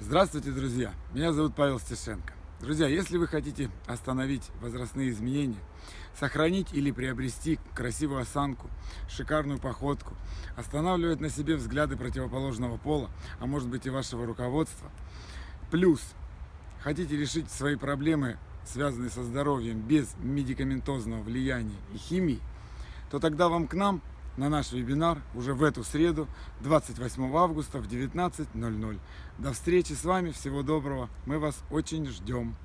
Здравствуйте, друзья! Меня зовут Павел Стешенко. Друзья, если вы хотите остановить возрастные изменения, сохранить или приобрести красивую осанку, шикарную походку, останавливать на себе взгляды противоположного пола, а может быть и вашего руководства, плюс хотите решить свои проблемы, связанные со здоровьем, без медикаментозного влияния и химии, то тогда вам к нам на наш вебинар уже в эту среду, 28 августа в 19.00. До встречи с вами, всего доброго, мы вас очень ждем.